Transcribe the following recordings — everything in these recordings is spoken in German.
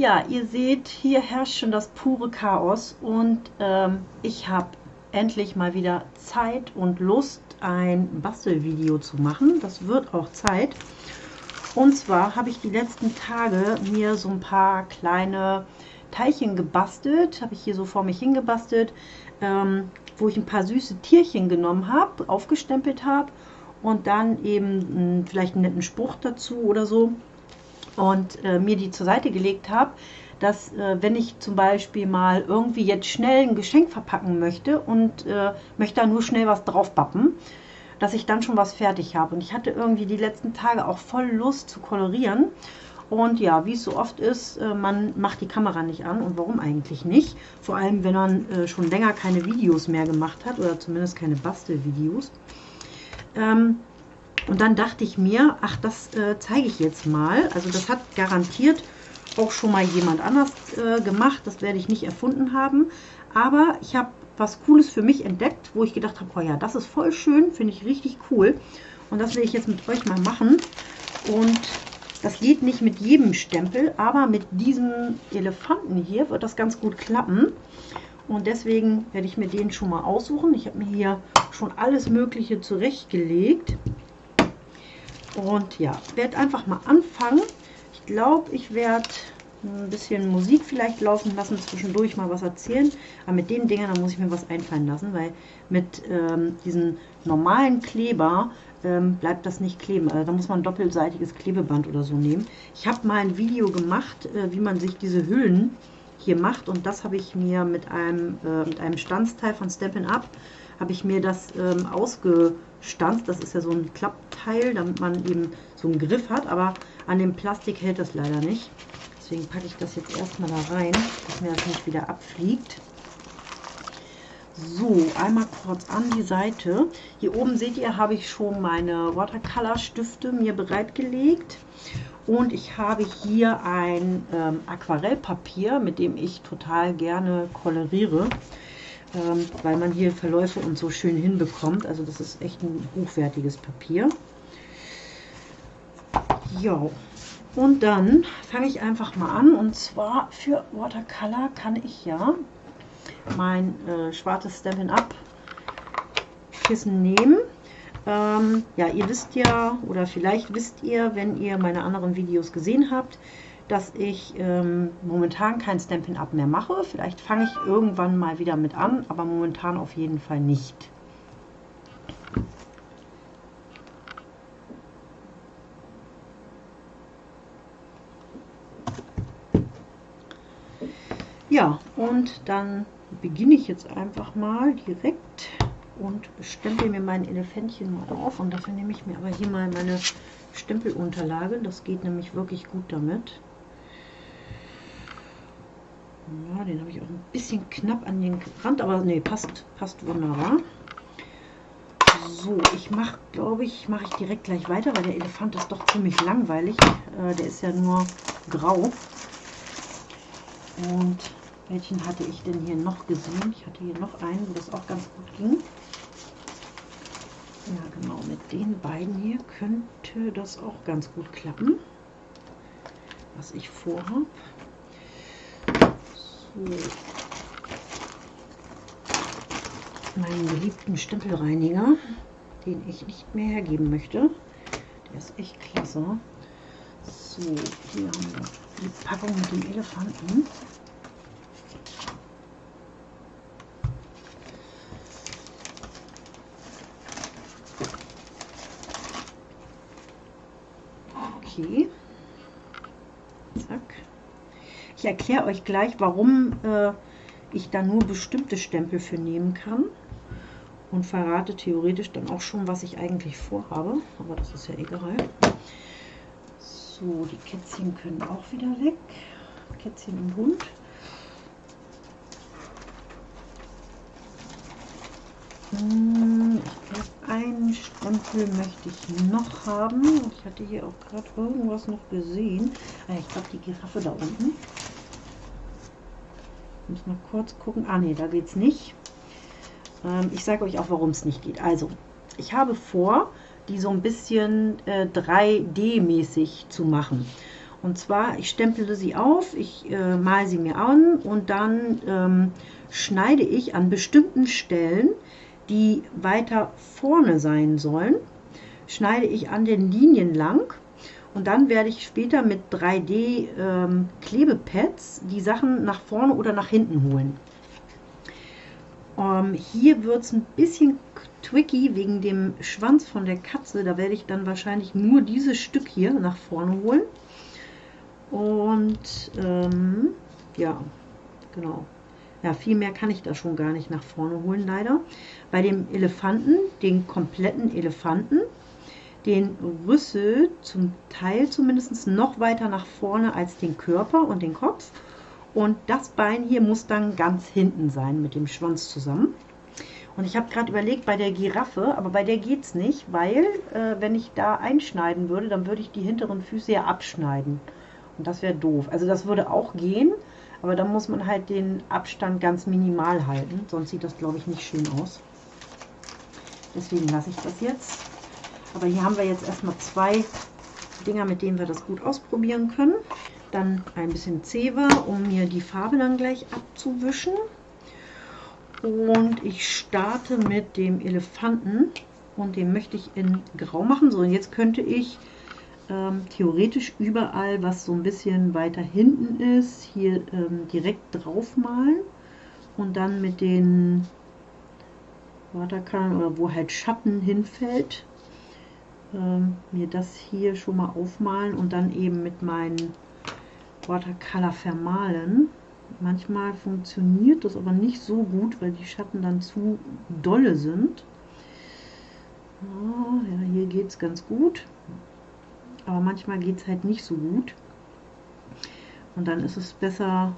Ja, ihr seht, hier herrscht schon das pure Chaos und ähm, ich habe endlich mal wieder Zeit und Lust, ein Bastelvideo zu machen. Das wird auch Zeit. Und zwar habe ich die letzten Tage mir so ein paar kleine Teilchen gebastelt. Habe ich hier so vor mich hingebastelt, ähm, wo ich ein paar süße Tierchen genommen habe, aufgestempelt habe und dann eben mh, hm, vielleicht einen netten Spruch dazu oder so und äh, mir die zur Seite gelegt habe, dass äh, wenn ich zum Beispiel mal irgendwie jetzt schnell ein Geschenk verpacken möchte und äh, möchte da nur schnell was drauf bappen, dass ich dann schon was fertig habe. Und ich hatte irgendwie die letzten Tage auch voll Lust zu kolorieren. Und ja, wie es so oft ist, äh, man macht die Kamera nicht an. Und warum eigentlich nicht? Vor allem, wenn man äh, schon länger keine Videos mehr gemacht hat oder zumindest keine Bastelvideos. Ähm, und dann dachte ich mir, ach, das äh, zeige ich jetzt mal. Also das hat garantiert auch schon mal jemand anders äh, gemacht. Das werde ich nicht erfunden haben. Aber ich habe was Cooles für mich entdeckt, wo ich gedacht habe, oh ja, das ist voll schön, finde ich richtig cool. Und das will ich jetzt mit euch mal machen. Und das geht nicht mit jedem Stempel, aber mit diesem Elefanten hier wird das ganz gut klappen. Und deswegen werde ich mir den schon mal aussuchen. Ich habe mir hier schon alles Mögliche zurechtgelegt. Und ja, werde einfach mal anfangen. Ich glaube, ich werde ein bisschen Musik vielleicht laufen lassen, zwischendurch mal was erzählen. Aber mit den Dingern, da muss ich mir was einfallen lassen, weil mit ähm, diesen normalen Kleber ähm, bleibt das nicht kleben. Also da muss man ein doppelseitiges Klebeband oder so nehmen. Ich habe mal ein Video gemacht, äh, wie man sich diese Hüllen hier macht und das habe ich mir mit einem, äh, mit einem Stanzteil von Stampin' Up habe ich mir das ähm, ausgestanzt. Das ist ja so ein Klappteil, damit man eben so einen Griff hat, aber an dem Plastik hält das leider nicht. Deswegen packe ich das jetzt erstmal da rein, dass mir das nicht wieder abfliegt. So, einmal kurz an die Seite. Hier oben seht ihr, habe ich schon meine Watercolor Stifte mir bereitgelegt. Und ich habe hier ein ähm, Aquarellpapier, mit dem ich total gerne koloriere ähm, weil man hier Verläufe und so schön hinbekommt. Also das ist echt ein hochwertiges Papier. Ja, und dann fange ich einfach mal an. Und zwar für Watercolor kann ich ja mein äh, schwarzes Stampin' Up Kissen nehmen. Ähm, ja, ihr wisst ja, oder vielleicht wisst ihr, wenn ihr meine anderen Videos gesehen habt, dass ich ähm, momentan kein Stampin' Up mehr mache. Vielleicht fange ich irgendwann mal wieder mit an, aber momentan auf jeden Fall nicht. Ja, und dann beginne ich jetzt einfach mal direkt und stempel mir mein Elefantchen mal auf. Und dafür nehme ich mir aber hier mal meine Stempelunterlage. Das geht nämlich wirklich gut damit. Ja, den habe ich auch ein bisschen knapp an den Rand, aber nee, passt, passt wunderbar. So, ich mache, glaube ich, mache ich direkt gleich weiter, weil der Elefant ist doch ziemlich langweilig. Äh, der ist ja nur grau. Und welchen hatte ich denn hier noch gesehen? Ich hatte hier noch einen, wo das auch ganz gut ging. Ja, genau, mit den beiden hier könnte das auch ganz gut klappen, was ich vorhabe. Meinen geliebten Stempelreiniger, den ich nicht mehr hergeben möchte. Der ist echt klasse. So, hier haben wir die Packung mit dem Elefanten. Okay. Ich erkläre euch gleich, warum äh, ich da nur bestimmte Stempel für nehmen kann und verrate theoretisch dann auch schon, was ich eigentlich vorhabe, aber das ist ja egal. So, die Kätzchen können auch wieder weg. Kätzchen und Hund. Hm, ich glaube, einen Stempel möchte ich noch haben. Ich hatte hier auch gerade irgendwas noch gesehen. Ah, ich glaube, die Giraffe da unten muss mal kurz gucken. Ah ne, da geht es nicht. Ähm, ich sage euch auch, warum es nicht geht. Also, ich habe vor, die so ein bisschen äh, 3D-mäßig zu machen. Und zwar, ich stempele sie auf, ich äh, male sie mir an und dann ähm, schneide ich an bestimmten Stellen, die weiter vorne sein sollen, schneide ich an den Linien lang und dann werde ich später mit 3D ähm, die Sachen nach vorne oder nach hinten holen. Ähm, hier wird es ein bisschen tricky wegen dem Schwanz von der Katze. Da werde ich dann wahrscheinlich nur dieses Stück hier nach vorne holen. Und ähm, ja, genau. Ja, viel mehr kann ich da schon gar nicht nach vorne holen, leider. Bei dem Elefanten, den kompletten Elefanten, den Rüssel zum Teil zumindest noch weiter nach vorne als den Körper und den Kopf. Und das Bein hier muss dann ganz hinten sein mit dem Schwanz zusammen. Und ich habe gerade überlegt bei der Giraffe, aber bei der geht es nicht, weil äh, wenn ich da einschneiden würde, dann würde ich die hinteren Füße ja abschneiden. Und das wäre doof. Also das würde auch gehen, aber dann muss man halt den Abstand ganz minimal halten. Sonst sieht das, glaube ich, nicht schön aus. Deswegen lasse ich das jetzt. Aber hier haben wir jetzt erstmal zwei Dinger, mit denen wir das gut ausprobieren können. Dann ein bisschen Zewa, um mir die Farbe dann gleich abzuwischen. Und ich starte mit dem Elefanten und den möchte ich in Grau machen. So, und jetzt könnte ich ähm, theoretisch überall, was so ein bisschen weiter hinten ist, hier ähm, direkt drauf malen und dann mit den Watercolor oder wo halt Schatten hinfällt, ähm, mir das hier schon mal aufmalen und dann eben mit meinen Watercolor vermalen. Manchmal funktioniert das aber nicht so gut, weil die Schatten dann zu dolle sind. Oh, ja, hier geht es ganz gut aber manchmal geht es halt nicht so gut. Und dann ist es besser,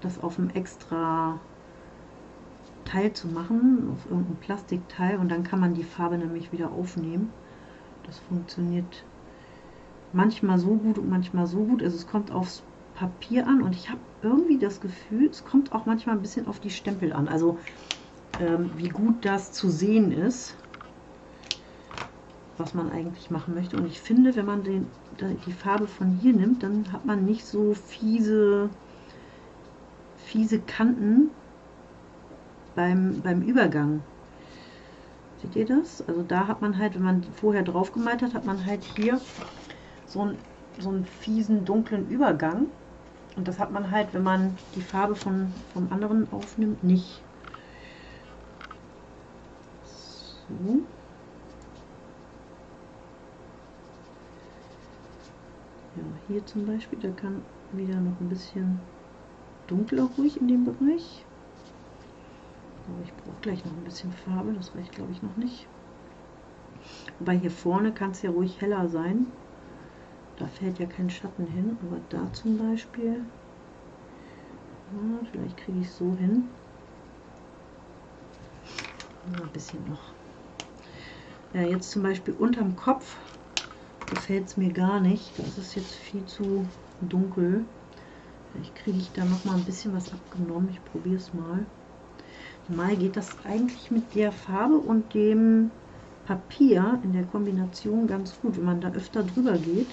das auf einem extra Teil zu machen, auf irgendein Plastikteil und dann kann man die Farbe nämlich wieder aufnehmen. Das funktioniert manchmal so gut und manchmal so gut. Also es kommt aufs Papier an und ich habe irgendwie das Gefühl, es kommt auch manchmal ein bisschen auf die Stempel an. Also ähm, wie gut das zu sehen ist was man eigentlich machen möchte. Und ich finde, wenn man den, die Farbe von hier nimmt, dann hat man nicht so fiese, fiese Kanten beim, beim Übergang. Seht ihr das? Also da hat man halt, wenn man vorher drauf gemalt hat, hat man halt hier so, ein, so einen fiesen, dunklen Übergang. Und das hat man halt, wenn man die Farbe von, vom anderen aufnimmt, nicht. So. Ja, hier zum Beispiel, da kann wieder noch ein bisschen dunkler ruhig in dem Bereich. Aber ich brauche gleich noch ein bisschen Farbe, das reicht glaube ich noch nicht. Wobei hier vorne kann es ja ruhig heller sein. Da fällt ja kein Schatten hin, aber da zum Beispiel, ja, vielleicht kriege ich es so hin. Ein bisschen noch. Ja, jetzt zum Beispiel unterm Kopf gefällt es mir gar nicht. Das ist jetzt viel zu dunkel. Vielleicht kriege ich da noch mal ein bisschen was abgenommen. Ich probiere es mal. Mal geht das eigentlich mit der Farbe und dem Papier in der Kombination ganz gut, wenn man da öfter drüber geht,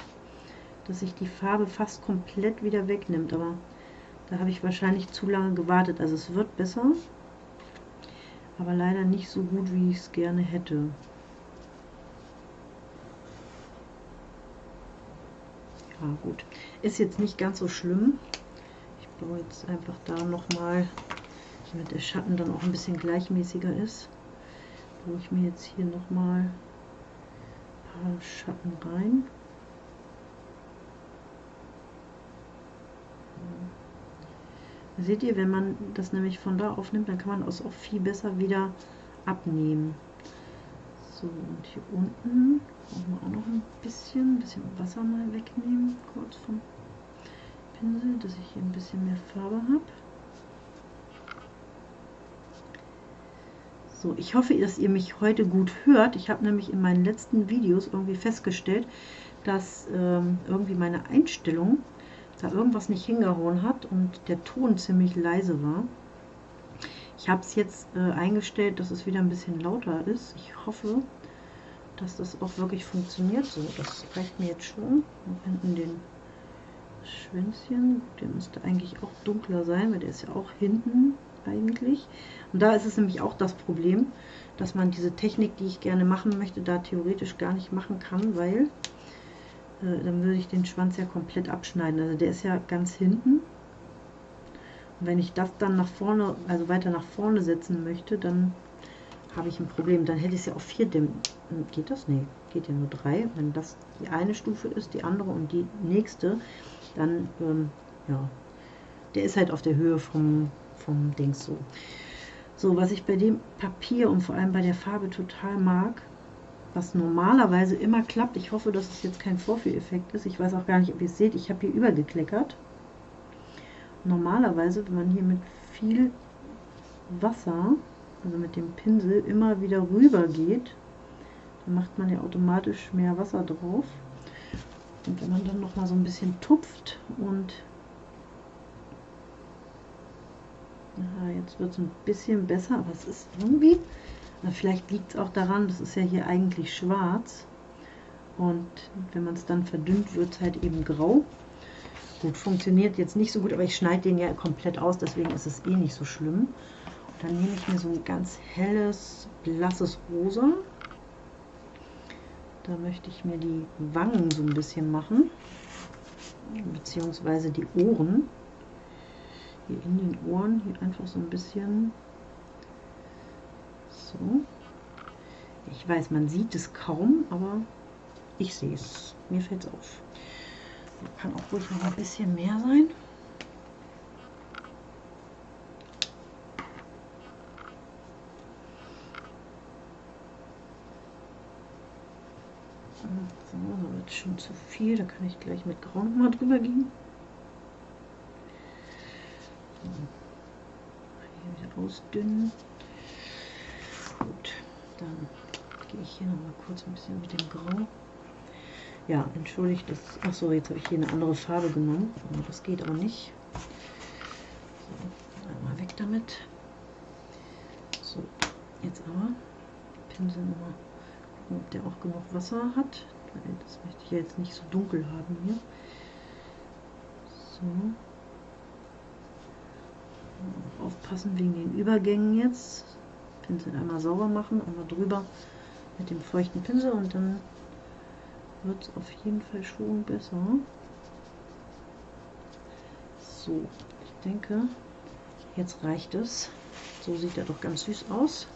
dass sich die Farbe fast komplett wieder wegnimmt. Aber da habe ich wahrscheinlich zu lange gewartet. Also es wird besser, aber leider nicht so gut, wie ich es gerne hätte. Ja gut, ist jetzt nicht ganz so schlimm. Ich baue jetzt einfach da nochmal, damit der Schatten dann auch ein bisschen gleichmäßiger ist, baue ich mir jetzt hier nochmal ein paar Schatten rein. Seht ihr, wenn man das nämlich von da aufnimmt, dann kann man das auch viel besser wieder abnehmen. So, und hier unten brauchen wir auch noch ein bisschen, ein bisschen Wasser mal wegnehmen, kurz vom Pinsel, dass ich hier ein bisschen mehr Farbe habe. So, ich hoffe, dass ihr mich heute gut hört. Ich habe nämlich in meinen letzten Videos irgendwie festgestellt, dass ähm, irgendwie meine Einstellung da irgendwas nicht hingehauen hat und der Ton ziemlich leise war. Ich habe es jetzt äh, eingestellt, dass es wieder ein bisschen lauter ist. Ich hoffe, dass das auch wirklich funktioniert. So, das reicht mir jetzt schon. Und hinten den Schwänzchen, der müsste eigentlich auch dunkler sein, weil der ist ja auch hinten eigentlich. Und da ist es nämlich auch das Problem, dass man diese Technik, die ich gerne machen möchte, da theoretisch gar nicht machen kann, weil äh, dann würde ich den Schwanz ja komplett abschneiden. Also der ist ja ganz hinten. Und wenn ich das dann nach vorne, also weiter nach vorne setzen möchte, dann habe ich ein Problem. Dann hätte ich es ja auf vier Dämmen. Geht das? Nee, geht ja nur drei. Wenn das die eine Stufe ist, die andere und die nächste, dann, ähm, ja, der ist halt auf der Höhe vom, vom Dings so. So, was ich bei dem Papier und vor allem bei der Farbe total mag, was normalerweise immer klappt, ich hoffe, dass es jetzt kein Vorführeffekt ist, ich weiß auch gar nicht, ob ihr es seht, ich habe hier übergekleckert. Normalerweise, wenn man hier mit viel Wasser, also mit dem Pinsel, immer wieder rüber geht, dann macht man ja automatisch mehr Wasser drauf. Und wenn man dann noch mal so ein bisschen tupft und ja, jetzt wird es ein bisschen besser, aber es ist irgendwie, vielleicht liegt es auch daran, das ist ja hier eigentlich schwarz und wenn man es dann verdünnt, wird es halt eben grau. Gut, funktioniert jetzt nicht so gut, aber ich schneide den ja komplett aus, deswegen ist es eh nicht so schlimm. Und dann nehme ich mir so ein ganz helles, blasses Rosa da möchte ich mir die Wangen so ein bisschen machen, beziehungsweise die Ohren. Hier in den Ohren, hier einfach so ein bisschen so. Ich weiß, man sieht es kaum, aber ich sehe es. Mir fällt es auf. Kann auch ruhig noch ein bisschen mehr sein. So, so wird schon zu viel. Da kann ich gleich mit Grau mal drüber gehen. So. Hier wieder ausdünnen. Gut, dann gehe ich hier noch mal kurz ein bisschen mit dem Grau. Ja, entschuldigt das. Achso, jetzt habe ich hier eine andere Farbe genommen. Das geht auch nicht. So, einmal weg damit. So, jetzt aber Pinsel nochmal gucken, ob der auch genug Wasser hat. Das möchte ich jetzt nicht so dunkel haben hier. So. Aufpassen wegen den Übergängen jetzt. Pinsel einmal sauber machen, einmal drüber mit dem feuchten Pinsel und dann wird es auf jeden Fall schon besser. So, ich denke, jetzt reicht es. So sieht er doch ganz süß aus.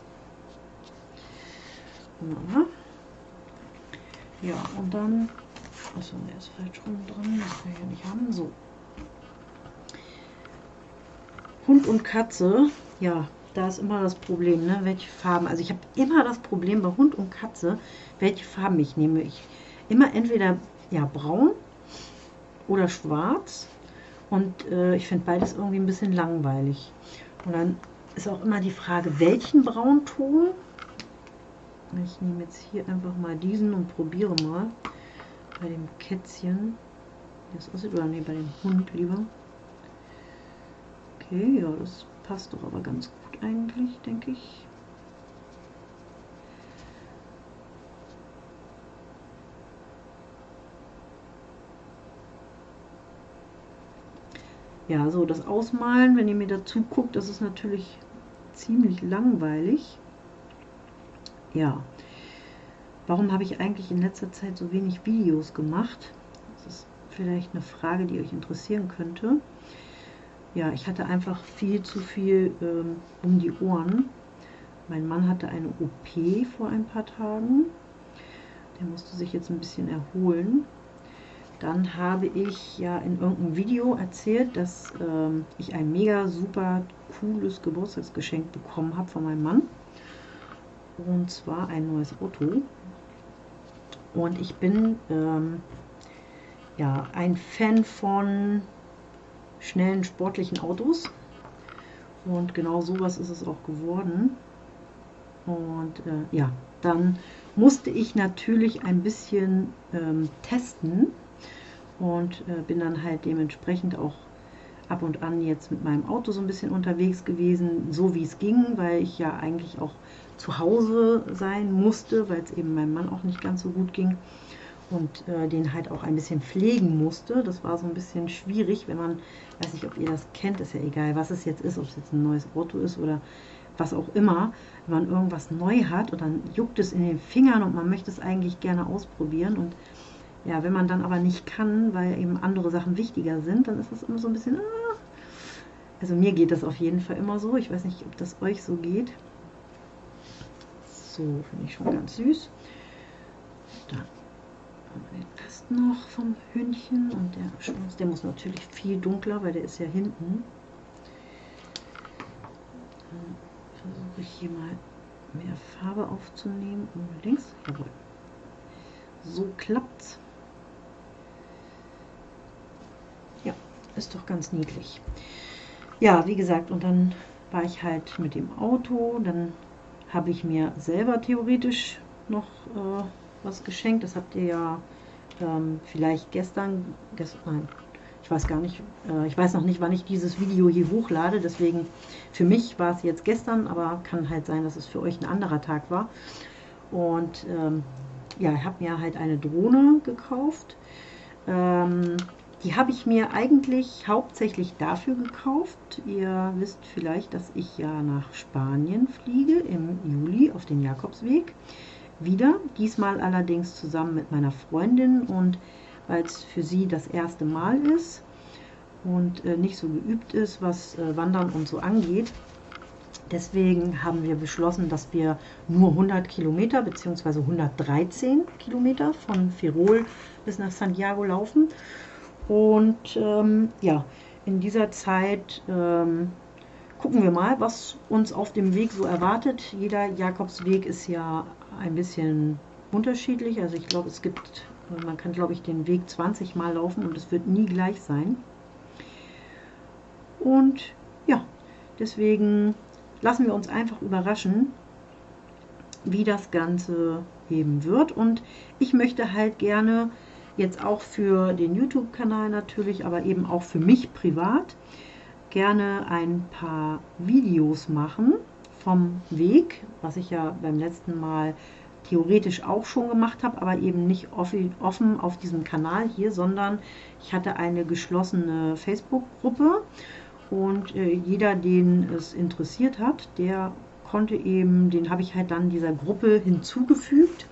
Wunderbar. Ja, und dann, achso, der ist falsch rum dran, das will ich ja nicht haben. So. Hund und Katze, ja, da ist immer das Problem, ne? welche Farben. Also ich habe immer das Problem bei Hund und Katze, welche Farben ich nehme. Ich immer entweder ja braun oder schwarz und äh, ich finde beides irgendwie ein bisschen langweilig. Und dann ist auch immer die Frage, welchen Braunton ich nehme jetzt hier einfach mal diesen und probiere mal bei dem Kätzchen, das aussieht, oder nee, bei dem Hund lieber. Okay, ja, das passt doch aber ganz gut eigentlich, denke ich. Ja, so das Ausmalen, wenn ihr mir dazu guckt, das ist natürlich ziemlich langweilig ja, warum habe ich eigentlich in letzter Zeit so wenig Videos gemacht? Das ist vielleicht eine Frage, die euch interessieren könnte. Ja, ich hatte einfach viel zu viel ähm, um die Ohren. Mein Mann hatte eine OP vor ein paar Tagen. Der musste sich jetzt ein bisschen erholen. Dann habe ich ja in irgendeinem Video erzählt, dass ähm, ich ein mega super cooles Geburtstagsgeschenk bekommen habe von meinem Mann und zwar ein neues Auto. Und ich bin ähm, ja ein Fan von schnellen sportlichen Autos. Und genau sowas ist es auch geworden. Und äh, ja, dann musste ich natürlich ein bisschen ähm, testen und äh, bin dann halt dementsprechend auch ab und an jetzt mit meinem Auto so ein bisschen unterwegs gewesen, so wie es ging, weil ich ja eigentlich auch zu Hause sein musste, weil es eben meinem Mann auch nicht ganz so gut ging und äh, den halt auch ein bisschen pflegen musste. Das war so ein bisschen schwierig, wenn man, weiß nicht, ob ihr das kennt, ist ja egal, was es jetzt ist, ob es jetzt ein neues Auto ist oder was auch immer, wenn man irgendwas neu hat und dann juckt es in den Fingern und man möchte es eigentlich gerne ausprobieren und ja, wenn man dann aber nicht kann, weil eben andere Sachen wichtiger sind, dann ist das immer so ein bisschen, ah. also mir geht das auf jeden Fall immer so, ich weiß nicht, ob das euch so geht. So, finde ich schon ganz süß. Rest noch vom Hündchen und der Schwanz, der muss natürlich viel dunkler, weil der ist ja hinten. Versuche ich hier mal mehr Farbe aufzunehmen. Unbedingt. Jawohl. So klappt's. Ja, ist doch ganz niedlich. Ja, wie gesagt, und dann war ich halt mit dem Auto. Dann habe ich mir selber theoretisch noch äh, was geschenkt. Das habt ihr ja ähm, vielleicht gestern, gestern, nein, ich weiß gar nicht, äh, ich weiß noch nicht, wann ich dieses Video hier hochlade, deswegen für mich war es jetzt gestern, aber kann halt sein, dass es für euch ein anderer Tag war. Und ähm, ja, ich habe mir halt eine Drohne gekauft. Ähm, die habe ich mir eigentlich hauptsächlich dafür gekauft. Ihr wisst vielleicht, dass ich ja nach Spanien fliege im Juli auf den Jakobsweg. Wieder, diesmal allerdings zusammen mit meiner Freundin und weil es für sie das erste Mal ist und äh, nicht so geübt ist, was äh, Wandern und so angeht. Deswegen haben wir beschlossen, dass wir nur 100 Kilometer bzw. 113 Kilometer von Ferrol bis nach Santiago laufen. Und ähm, ja, in dieser Zeit ähm, gucken wir mal, was uns auf dem Weg so erwartet. Jeder Jakobsweg ist ja ein bisschen unterschiedlich. Also ich glaube, es gibt man kann, glaube ich, den Weg 20 Mal laufen und es wird nie gleich sein. Und ja, deswegen lassen wir uns einfach überraschen, wie das Ganze eben wird. Und ich möchte halt gerne jetzt auch für den YouTube-Kanal natürlich, aber eben auch für mich privat, gerne ein paar Videos machen vom Weg, was ich ja beim letzten Mal theoretisch auch schon gemacht habe, aber eben nicht offen auf diesem Kanal hier, sondern ich hatte eine geschlossene Facebook-Gruppe und äh, jeder, den es interessiert hat, der konnte eben, den habe ich halt dann dieser Gruppe hinzugefügt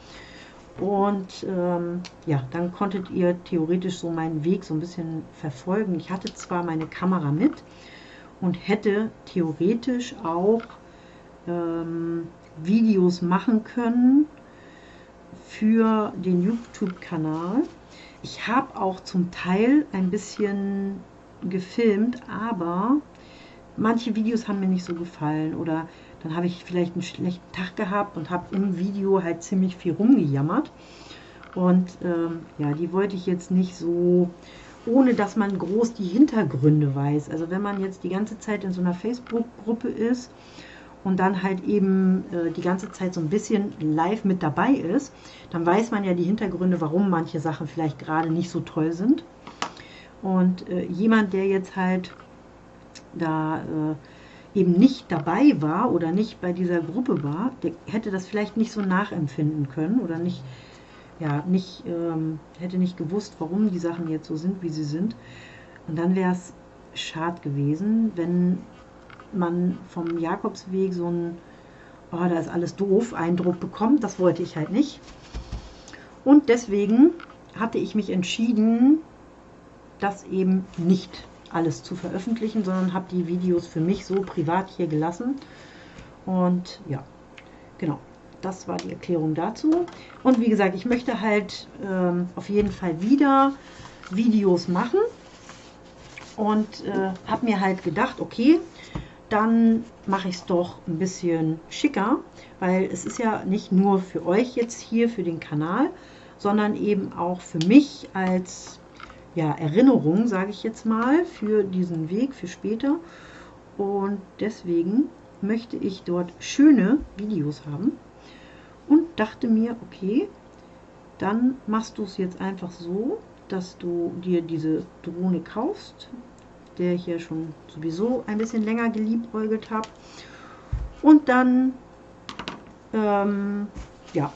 und ähm, ja, dann konntet ihr theoretisch so meinen Weg so ein bisschen verfolgen. Ich hatte zwar meine Kamera mit und hätte theoretisch auch ähm, Videos machen können, für den YouTube-Kanal. Ich habe auch zum Teil ein bisschen gefilmt, aber manche Videos haben mir nicht so gefallen oder dann habe ich vielleicht einen schlechten Tag gehabt und habe im Video halt ziemlich viel rumgejammert. Und ähm, ja, die wollte ich jetzt nicht so, ohne dass man groß die Hintergründe weiß. Also wenn man jetzt die ganze Zeit in so einer Facebook-Gruppe ist und dann halt eben äh, die ganze Zeit so ein bisschen live mit dabei ist, dann weiß man ja die Hintergründe, warum manche Sachen vielleicht gerade nicht so toll sind. Und äh, jemand, der jetzt halt da äh, eben nicht dabei war oder nicht bei dieser Gruppe war, der hätte das vielleicht nicht so nachempfinden können oder nicht, ja, nicht, ähm, hätte nicht gewusst, warum die Sachen jetzt so sind, wie sie sind. Und dann wäre es schade gewesen, wenn man vom Jakobsweg so ein, oh, da ist alles doof, Eindruck bekommt. Das wollte ich halt nicht. Und deswegen hatte ich mich entschieden, das eben nicht alles zu veröffentlichen, sondern habe die Videos für mich so privat hier gelassen. Und ja, genau, das war die Erklärung dazu. Und wie gesagt, ich möchte halt ähm, auf jeden Fall wieder Videos machen und äh, habe mir halt gedacht, okay, dann mache ich es doch ein bisschen schicker, weil es ist ja nicht nur für euch jetzt hier für den Kanal, sondern eben auch für mich als ja, Erinnerung, sage ich jetzt mal, für diesen Weg, für später. Und deswegen möchte ich dort schöne Videos haben und dachte mir, okay, dann machst du es jetzt einfach so, dass du dir diese Drohne kaufst, der ich hier schon sowieso ein bisschen länger geliebäugelt habe. Und dann ähm, ja,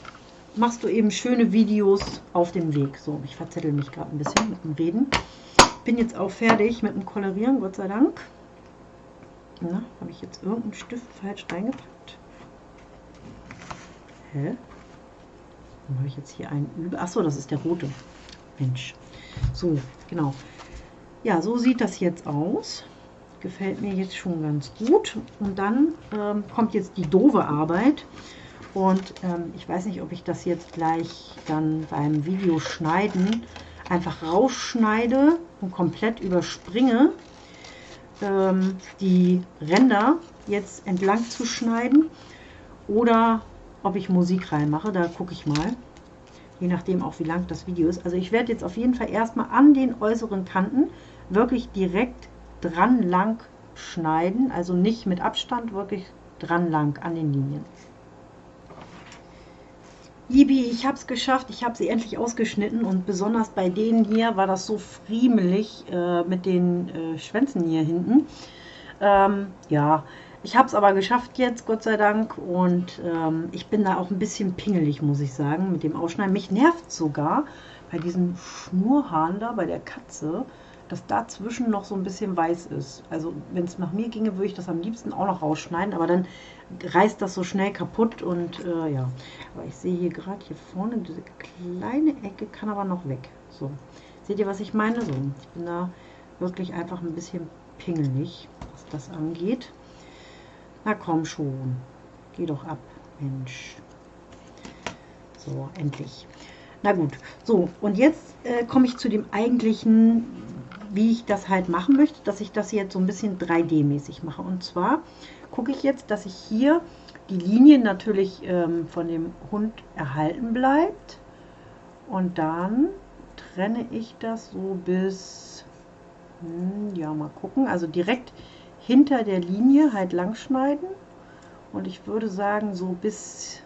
machst du eben schöne Videos auf dem Weg. So, ich verzettel mich gerade ein bisschen mit dem Reden. Bin jetzt auch fertig mit dem Kolorieren, Gott sei Dank. Habe ich jetzt irgendeinen Stift falsch reingepackt? Hä? Dann habe ich jetzt hier einen über. Achso, das ist der rote. Mensch. So, genau. Ja, so sieht das jetzt aus. Gefällt mir jetzt schon ganz gut. Und dann ähm, kommt jetzt die doofe Arbeit. Und ähm, ich weiß nicht, ob ich das jetzt gleich dann beim Video schneiden einfach rausschneide und komplett überspringe, ähm, die Ränder jetzt entlang zu schneiden oder ob ich Musik reinmache, da gucke ich mal. Je nachdem auch wie lang das Video ist. Also ich werde jetzt auf jeden Fall erstmal an den äußeren Kanten wirklich direkt dran lang schneiden. Also nicht mit Abstand, wirklich dran lang an den Linien. Ibi, ich habe es geschafft, ich habe sie endlich ausgeschnitten und besonders bei denen hier war das so friemelig äh, mit den äh, Schwänzen hier hinten. Ähm, ja, ich habe es aber geschafft jetzt, Gott sei Dank und ähm, ich bin da auch ein bisschen pingelig, muss ich sagen, mit dem Ausschneiden. Mich nervt sogar bei diesen Schnurhaaren da, bei der Katze, dass dazwischen noch so ein bisschen weiß ist. Also wenn es nach mir ginge, würde ich das am liebsten auch noch rausschneiden, aber dann reißt das so schnell kaputt und äh, ja. Aber ich sehe hier gerade hier vorne, diese kleine Ecke kann aber noch weg. So, seht ihr, was ich meine? So, ich bin da wirklich einfach ein bisschen pingelig, was das angeht. Na komm schon, geh doch ab, Mensch. So, endlich. Na gut, so, und jetzt äh, komme ich zu dem eigentlichen wie ich das halt machen möchte, dass ich das jetzt so ein bisschen 3D-mäßig mache. Und zwar gucke ich jetzt, dass ich hier die Linie natürlich ähm, von dem Hund erhalten bleibt. Und dann trenne ich das so bis, hm, ja mal gucken, also direkt hinter der Linie halt lang schneiden. Und ich würde sagen so bis,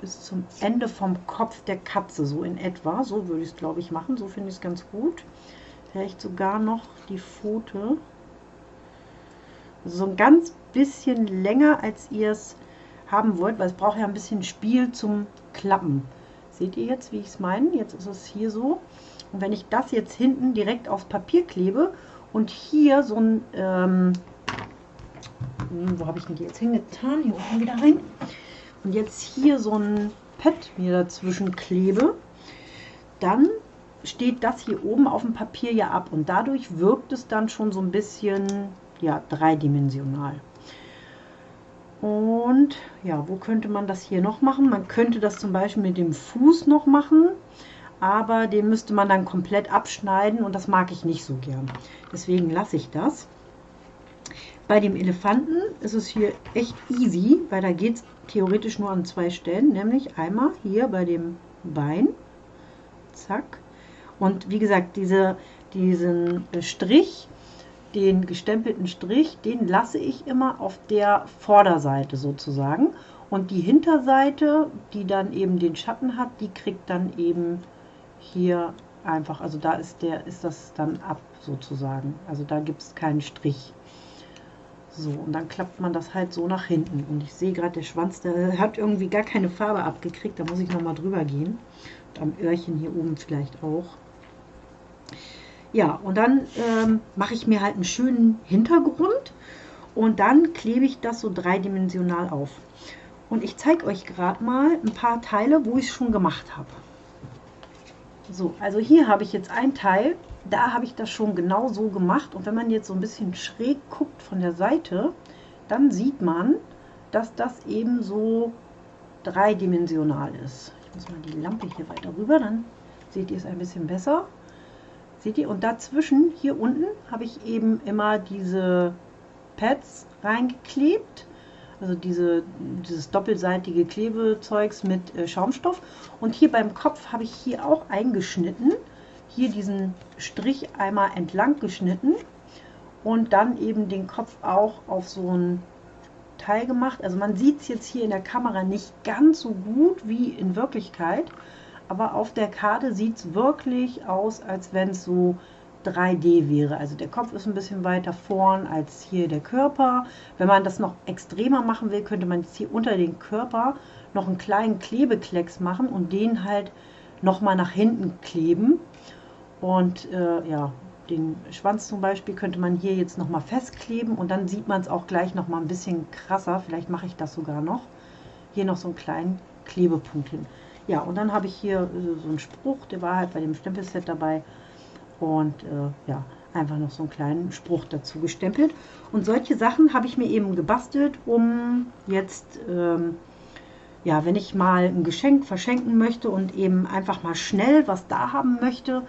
bis zum Ende vom Kopf der Katze, so in etwa. So würde ich es glaube ich machen, so finde ich es ganz gut vielleicht sogar noch die Pfote. so ein ganz bisschen länger, als ihr es haben wollt, weil es braucht ja ein bisschen Spiel zum Klappen. Seht ihr jetzt, wie ich es meine? Jetzt ist es hier so. Und wenn ich das jetzt hinten direkt aufs Papier klebe und hier so ein, ähm, hm, wo habe ich denn die jetzt hingetan? Hier unten wieder rein. Und jetzt hier so ein Pad mir dazwischen klebe, dann steht das hier oben auf dem Papier ja ab und dadurch wirkt es dann schon so ein bisschen ja, dreidimensional. Und ja, wo könnte man das hier noch machen? Man könnte das zum Beispiel mit dem Fuß noch machen, aber den müsste man dann komplett abschneiden und das mag ich nicht so gern. Deswegen lasse ich das. Bei dem Elefanten ist es hier echt easy, weil da geht es theoretisch nur an zwei Stellen, nämlich einmal hier bei dem Bein, zack, und wie gesagt, diese, diesen Strich, den gestempelten Strich, den lasse ich immer auf der Vorderseite sozusagen. Und die Hinterseite, die dann eben den Schatten hat, die kriegt dann eben hier einfach, also da ist, der, ist das dann ab sozusagen. Also da gibt es keinen Strich. So, und dann klappt man das halt so nach hinten. Und ich sehe gerade, der Schwanz, der hat irgendwie gar keine Farbe abgekriegt. Da muss ich nochmal drüber gehen. Und am Öhrchen hier oben vielleicht auch. Ja, und dann ähm, mache ich mir halt einen schönen Hintergrund und dann klebe ich das so dreidimensional auf. Und ich zeige euch gerade mal ein paar Teile, wo ich es schon gemacht habe. So, also hier habe ich jetzt ein Teil, da habe ich das schon genau so gemacht. Und wenn man jetzt so ein bisschen schräg guckt von der Seite, dann sieht man, dass das eben so dreidimensional ist. Ich muss mal die Lampe hier weiter rüber, dann seht ihr es ein bisschen besser. Seht ihr? Und dazwischen, hier unten, habe ich eben immer diese Pads reingeklebt. Also diese, dieses doppelseitige Klebezeugs mit äh, Schaumstoff. Und hier beim Kopf habe ich hier auch eingeschnitten. Hier diesen Strich einmal entlang geschnitten. Und dann eben den Kopf auch auf so ein Teil gemacht. Also man sieht es jetzt hier in der Kamera nicht ganz so gut wie in Wirklichkeit aber auf der Karte sieht es wirklich aus, als wenn es so 3D wäre. Also der Kopf ist ein bisschen weiter vorn als hier der Körper. Wenn man das noch extremer machen will, könnte man jetzt hier unter den Körper noch einen kleinen Klebeklecks machen und den halt nochmal nach hinten kleben. Und äh, ja, den Schwanz zum Beispiel könnte man hier jetzt nochmal festkleben und dann sieht man es auch gleich nochmal ein bisschen krasser. Vielleicht mache ich das sogar noch. Hier noch so einen kleinen Klebepunkt hin. Ja, und dann habe ich hier äh, so einen Spruch, der war halt bei dem Stempelset dabei. Und äh, ja, einfach noch so einen kleinen Spruch dazu gestempelt. Und solche Sachen habe ich mir eben gebastelt, um jetzt, ähm, ja, wenn ich mal ein Geschenk verschenken möchte und eben einfach mal schnell was da haben möchte,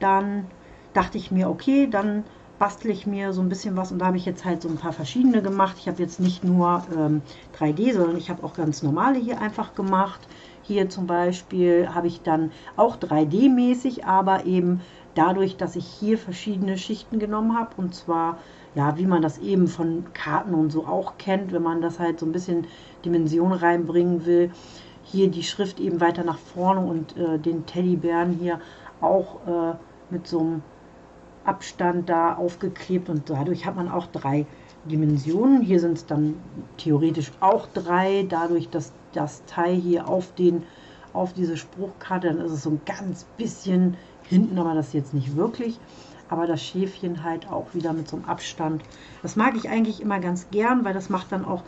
dann dachte ich mir, okay, dann bastle ich mir so ein bisschen was und da habe ich jetzt halt so ein paar verschiedene gemacht. Ich habe jetzt nicht nur ähm, 3D, sondern ich habe auch ganz normale hier einfach gemacht. Hier zum Beispiel habe ich dann auch 3D-mäßig, aber eben dadurch, dass ich hier verschiedene Schichten genommen habe und zwar, ja, wie man das eben von Karten und so auch kennt, wenn man das halt so ein bisschen Dimension reinbringen will. Hier die Schrift eben weiter nach vorne und äh, den Teddybären hier auch äh, mit so einem Abstand da aufgeklebt und dadurch hat man auch drei Dimensionen. Hier sind es dann theoretisch auch drei, dadurch, dass das Teil hier auf, den, auf diese Spruchkarte, dann ist es so ein ganz bisschen hinten, aber das jetzt nicht wirklich. Aber das Schäfchen halt auch wieder mit so einem Abstand. Das mag ich eigentlich immer ganz gern, weil das macht dann auch,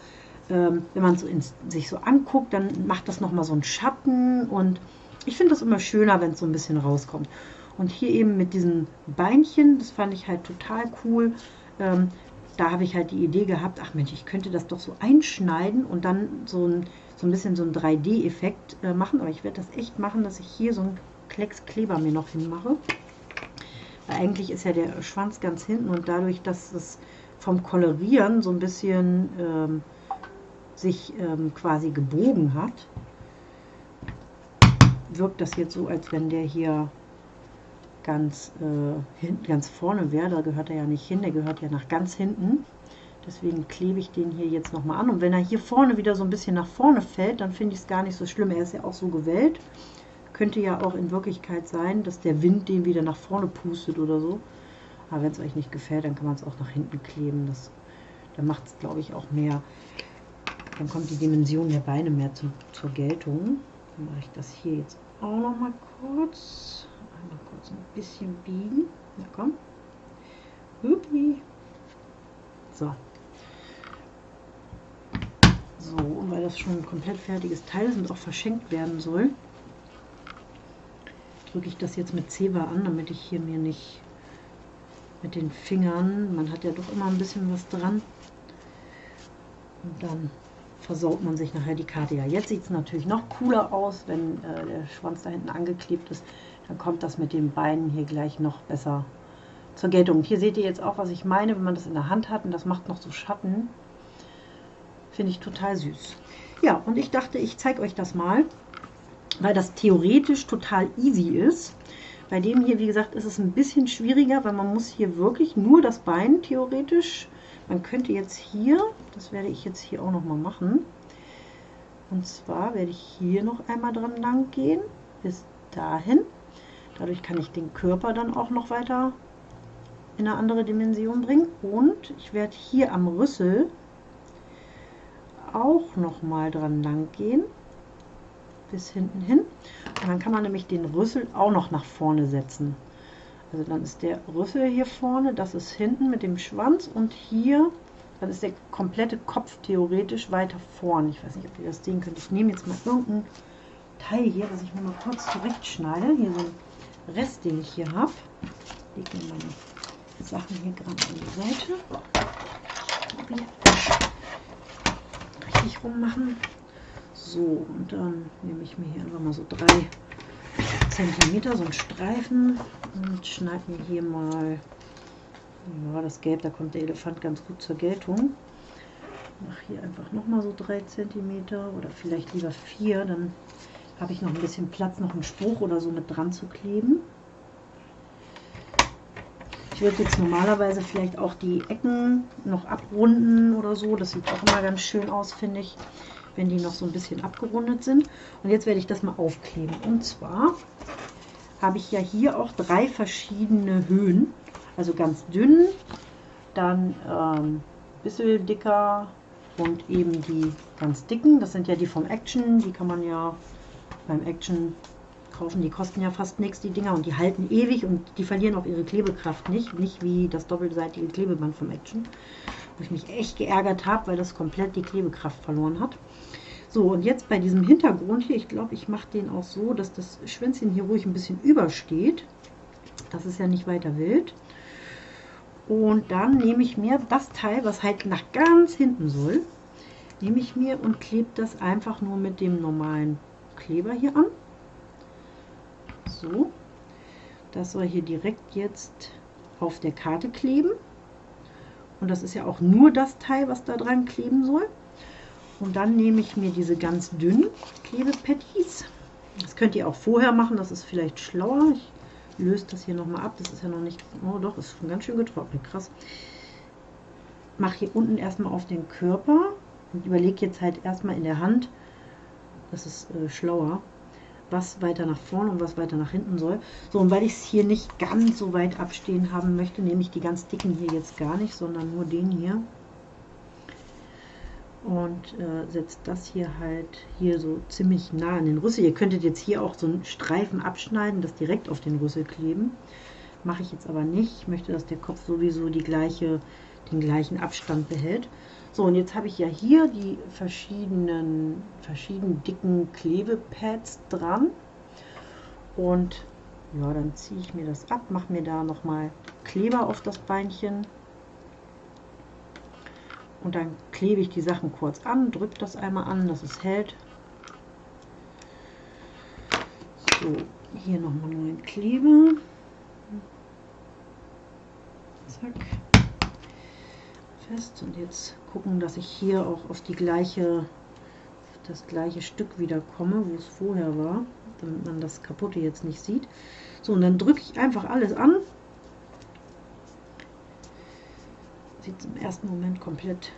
ähm, wenn man so ins, sich so anguckt, dann macht das nochmal so einen Schatten und ich finde das immer schöner, wenn es so ein bisschen rauskommt. Und hier eben mit diesen Beinchen, das fand ich halt total cool. Ähm, da habe ich halt die Idee gehabt, ach Mensch, ich könnte das doch so einschneiden und dann so ein, so ein bisschen so einen 3D-Effekt äh, machen. Aber ich werde das echt machen, dass ich hier so einen Klecks Kleber mir noch hinmache. Weil eigentlich ist ja der Schwanz ganz hinten und dadurch, dass es vom Kolorieren so ein bisschen ähm, sich ähm, quasi gebogen hat, wirkt das jetzt so, als wenn der hier ganz, äh, hin, ganz vorne wäre. Da gehört er ja nicht hin, der gehört ja nach ganz hinten. Deswegen klebe ich den hier jetzt nochmal an. Und wenn er hier vorne wieder so ein bisschen nach vorne fällt, dann finde ich es gar nicht so schlimm. Er ist ja auch so gewellt. Könnte ja auch in Wirklichkeit sein, dass der Wind den wieder nach vorne pustet oder so. Aber wenn es euch nicht gefällt, dann kann man es auch nach hinten kleben. Das, dann macht es, glaube ich, auch mehr. Dann kommt die Dimension der Beine mehr zu, zur Geltung. Dann mache ich das hier jetzt auch noch mal kurz. Einmal kurz ein bisschen biegen. Na komm. Hupi. So. So, und weil das schon ein komplett fertiges Teil ist und auch verschenkt werden soll, drücke ich das jetzt mit Zewa an, damit ich hier mir nicht mit den Fingern, man hat ja doch immer ein bisschen was dran, und dann versaut man sich nachher die Karte. Ja, jetzt sieht es natürlich noch cooler aus, wenn äh, der Schwanz da hinten angeklebt ist. Dann kommt das mit den Beinen hier gleich noch besser zur Geltung. hier seht ihr jetzt auch, was ich meine, wenn man das in der Hand hat und das macht noch so Schatten. Finde ich total süß. Ja, und ich dachte, ich zeige euch das mal, weil das theoretisch total easy ist. Bei dem hier, wie gesagt, ist es ein bisschen schwieriger, weil man muss hier wirklich nur das Bein theoretisch man könnte jetzt hier, das werde ich jetzt hier auch noch mal machen, und zwar werde ich hier noch einmal dran lang gehen, bis dahin. Dadurch kann ich den Körper dann auch noch weiter in eine andere Dimension bringen. Und ich werde hier am Rüssel auch noch mal dran lang gehen, bis hinten hin. Und dann kann man nämlich den Rüssel auch noch nach vorne setzen. Also dann ist der Rüssel hier vorne, das ist hinten mit dem Schwanz und hier, dann ist der komplette Kopf theoretisch weiter vorne. Ich weiß nicht, ob ihr das sehen könnt. Ich nehme jetzt mal irgendein Teil hier, das ich mir mal kurz zurechtschneide. Hier so ein Rest, den ich hier habe. Ich lege mir meine Sachen hier gerade an die Seite. Richtig rummachen. So, und dann nehme ich mir hier einfach mal so drei Zentimeter, so einen Streifen und schneide mir hier mal ja, das Gelb, da kommt der Elefant ganz gut zur Geltung. Mache hier einfach nochmal so drei Zentimeter oder vielleicht lieber vier, dann habe ich noch ein bisschen Platz, noch einen Spruch oder so mit dran zu kleben. Ich würde jetzt normalerweise vielleicht auch die Ecken noch abrunden oder so. Das sieht auch immer ganz schön aus, finde ich, wenn die noch so ein bisschen abgerundet sind. Und jetzt werde ich das mal aufkleben. Und zwar habe ich ja hier auch drei verschiedene Höhen. Also ganz dünn, dann ähm, bisschen dicker und eben die ganz dicken. Das sind ja die vom Action, die kann man ja beim Action kaufen. Die kosten ja fast nichts, die Dinger, und die halten ewig und die verlieren auch ihre Klebekraft nicht. Nicht wie das doppelseitige Klebeband vom Action, wo ich mich echt geärgert habe, weil das komplett die Klebekraft verloren hat. So, und jetzt bei diesem Hintergrund hier, ich glaube, ich mache den auch so, dass das Schwänzchen hier ruhig ein bisschen übersteht. Das ist ja nicht weiter wild. Und dann nehme ich mir das Teil, was halt nach ganz hinten soll, nehme ich mir und klebe das einfach nur mit dem normalen Kleber hier an. So, das soll hier direkt jetzt auf der Karte kleben. Und das ist ja auch nur das Teil, was da dran kleben soll. Und dann nehme ich mir diese ganz dünnen Klebepatties. Das könnt ihr auch vorher machen, das ist vielleicht schlauer. Ich löse das hier nochmal ab. Das ist ja noch nicht, oh doch, ist schon ganz schön getrocknet, krass. Mache hier unten erstmal auf den Körper und überlege jetzt halt erstmal in der Hand, das ist äh, schlauer, was weiter nach vorne und was weiter nach hinten soll. So, und weil ich es hier nicht ganz so weit abstehen haben möchte, nehme ich die ganz dicken hier jetzt gar nicht, sondern nur den hier und äh, setzt das hier halt hier so ziemlich nah an den Rüssel. Ihr könntet jetzt hier auch so einen Streifen abschneiden, das direkt auf den Rüssel kleben. Mache ich jetzt aber nicht. Ich möchte, dass der Kopf sowieso die gleiche, den gleichen Abstand behält. So, und jetzt habe ich ja hier die verschiedenen, verschieden dicken Klebepads dran. Und ja, dann ziehe ich mir das ab, mache mir da nochmal Kleber auf das Beinchen und dann klebe ich die Sachen kurz an, drücke das einmal an, dass es hält. So, hier nochmal neuen Kleber. Zack. Fest. Und jetzt gucken, dass ich hier auch auf die gleiche, das gleiche Stück wieder komme, wo es vorher war, damit man das kaputte jetzt nicht sieht. So, und dann drücke ich einfach alles an sieht im ersten Moment komplett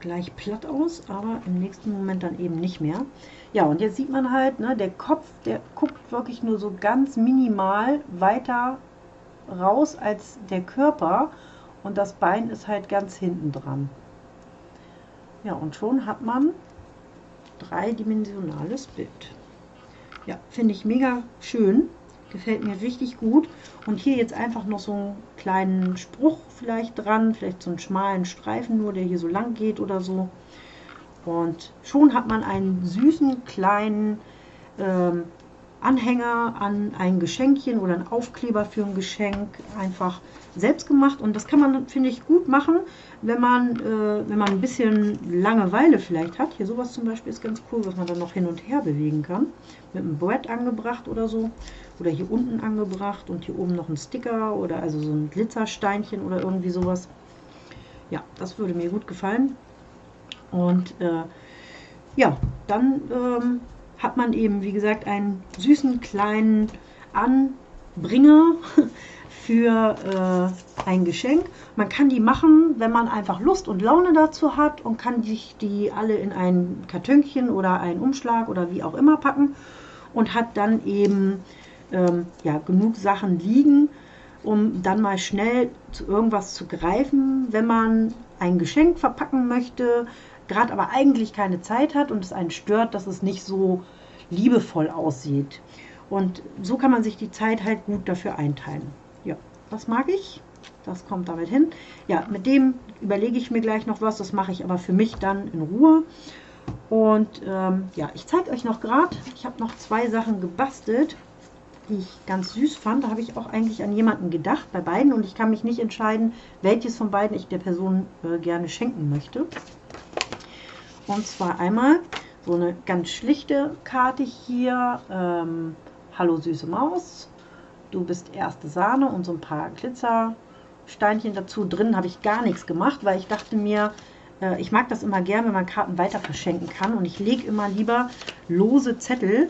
gleich platt aus, aber im nächsten Moment dann eben nicht mehr. Ja, und jetzt sieht man halt, ne, der Kopf, der guckt wirklich nur so ganz minimal weiter raus als der Körper und das Bein ist halt ganz hinten dran. Ja, und schon hat man dreidimensionales Bild. Ja, finde ich mega schön. Gefällt mir richtig gut. Und hier jetzt einfach noch so einen kleinen Spruch vielleicht dran, vielleicht so einen schmalen Streifen nur, der hier so lang geht oder so. Und schon hat man einen süßen kleinen ähm, Anhänger an ein Geschenkchen oder ein Aufkleber für ein Geschenk einfach selbst gemacht und das kann man, finde ich, gut machen, wenn man, äh, wenn man ein bisschen Langeweile vielleicht hat. Hier sowas zum Beispiel ist ganz cool, was man dann noch hin und her bewegen kann. Mit einem Brett angebracht oder so. Oder hier unten angebracht und hier oben noch ein Sticker oder also so ein Glitzersteinchen oder irgendwie sowas. Ja, das würde mir gut gefallen. Und äh, ja, dann ähm, hat man eben, wie gesagt, einen süßen kleinen Anbringer für äh, ein Geschenk. Man kann die machen, wenn man einfach Lust und Laune dazu hat und kann sich die alle in ein Kartönchen oder einen Umschlag oder wie auch immer packen und hat dann eben ähm, ja, genug Sachen liegen, um dann mal schnell zu irgendwas zu greifen, wenn man ein Geschenk verpacken möchte, gerade aber eigentlich keine Zeit hat und es einen stört, dass es nicht so liebevoll aussieht. Und so kann man sich die Zeit halt gut dafür einteilen. Ja, das mag ich. Das kommt damit hin. Ja, mit dem überlege ich mir gleich noch was. Das mache ich aber für mich dann in Ruhe. Und ähm, ja, ich zeige euch noch gerade, ich habe noch zwei Sachen gebastelt, die ich ganz süß fand. Da habe ich auch eigentlich an jemanden gedacht, bei beiden. Und ich kann mich nicht entscheiden, welches von beiden ich der Person äh, gerne schenken möchte. Und zwar einmal so eine ganz schlichte Karte hier. Ähm, Hallo süße Maus, du bist erste Sahne und so ein paar Glitzersteinchen dazu. Drin habe ich gar nichts gemacht, weil ich dachte mir, äh, ich mag das immer gern, wenn man Karten weiter verschenken kann. Und ich lege immer lieber lose Zettel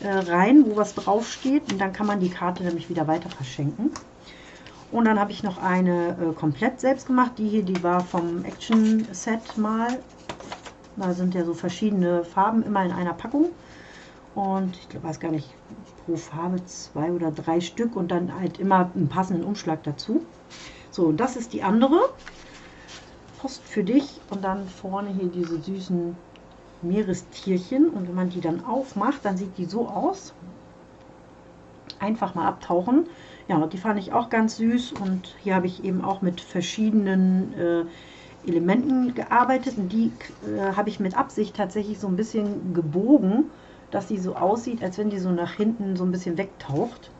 äh, rein, wo was draufsteht. Und dann kann man die Karte nämlich wieder weiter verschenken. Und dann habe ich noch eine äh, komplett selbst gemacht. Die hier, die war vom Action Set mal. Da sind ja so verschiedene Farben immer in einer Packung. Und ich weiß gar nicht, pro Farbe zwei oder drei Stück und dann halt immer einen passenden Umschlag dazu. So, das ist die andere. Post für dich und dann vorne hier diese süßen Meerestierchen und wenn man die dann aufmacht, dann sieht die so aus. Einfach mal abtauchen. Ja, die fand ich auch ganz süß und hier habe ich eben auch mit verschiedenen äh, Elementen gearbeitet und die äh, habe ich mit Absicht tatsächlich so ein bisschen gebogen, dass sie so aussieht, als wenn die so nach hinten so ein bisschen wegtaucht.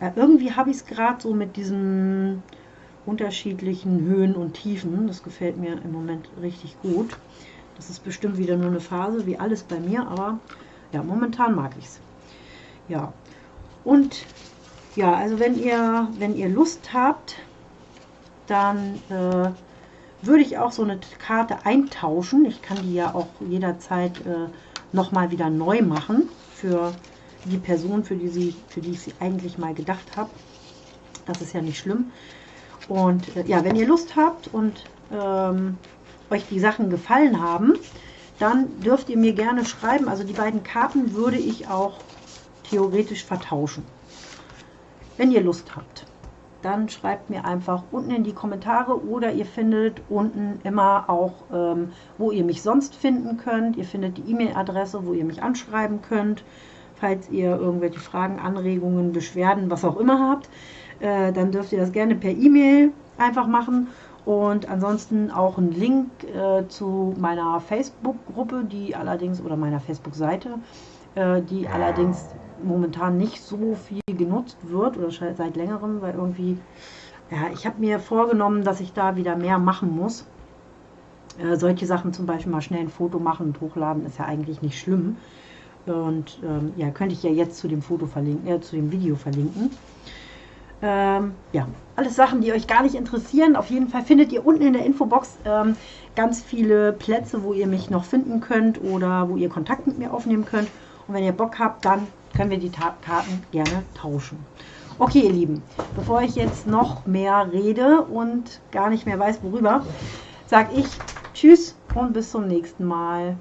Äh, irgendwie habe ich es gerade so mit diesen unterschiedlichen Höhen und Tiefen. Das gefällt mir im Moment richtig gut. Das ist bestimmt wieder nur eine Phase, wie alles bei mir, aber ja, momentan mag ich es. Ja, und ja, also wenn ihr, wenn ihr Lust habt, dann äh, würde ich auch so eine Karte eintauschen. Ich kann die ja auch jederzeit äh, nochmal wieder neu machen für die Person, für die, sie, für die ich sie eigentlich mal gedacht habe. Das ist ja nicht schlimm. Und äh, ja, wenn ihr Lust habt und ähm, euch die Sachen gefallen haben, dann dürft ihr mir gerne schreiben. Also die beiden Karten würde ich auch theoretisch vertauschen. Wenn ihr Lust habt, dann schreibt mir einfach unten in die Kommentare oder ihr findet unten immer auch, ähm, wo ihr mich sonst finden könnt. Ihr findet die E-Mail-Adresse, wo ihr mich anschreiben könnt, falls ihr irgendwelche Fragen, Anregungen, Beschwerden, was auch immer habt. Äh, dann dürft ihr das gerne per E-Mail einfach machen und ansonsten auch ein Link äh, zu meiner Facebook-Gruppe, die allerdings, oder meiner Facebook-Seite, äh, die allerdings momentan nicht so viel genutzt wird oder seit längerem, weil irgendwie, ja, ich habe mir vorgenommen, dass ich da wieder mehr machen muss. Äh, solche Sachen zum Beispiel mal schnell ein Foto machen und hochladen, ist ja eigentlich nicht schlimm. Und ähm, ja, könnte ich ja jetzt zu dem Foto verlinken, äh, zu dem Video verlinken. Ähm, ja, alles Sachen, die euch gar nicht interessieren. Auf jeden Fall findet ihr unten in der Infobox ähm, ganz viele Plätze, wo ihr mich noch finden könnt oder wo ihr Kontakt mit mir aufnehmen könnt. Und wenn ihr Bock habt, dann können wir die Ta Karten gerne tauschen. Okay, ihr Lieben, bevor ich jetzt noch mehr rede und gar nicht mehr weiß, worüber, sage ich Tschüss und bis zum nächsten Mal.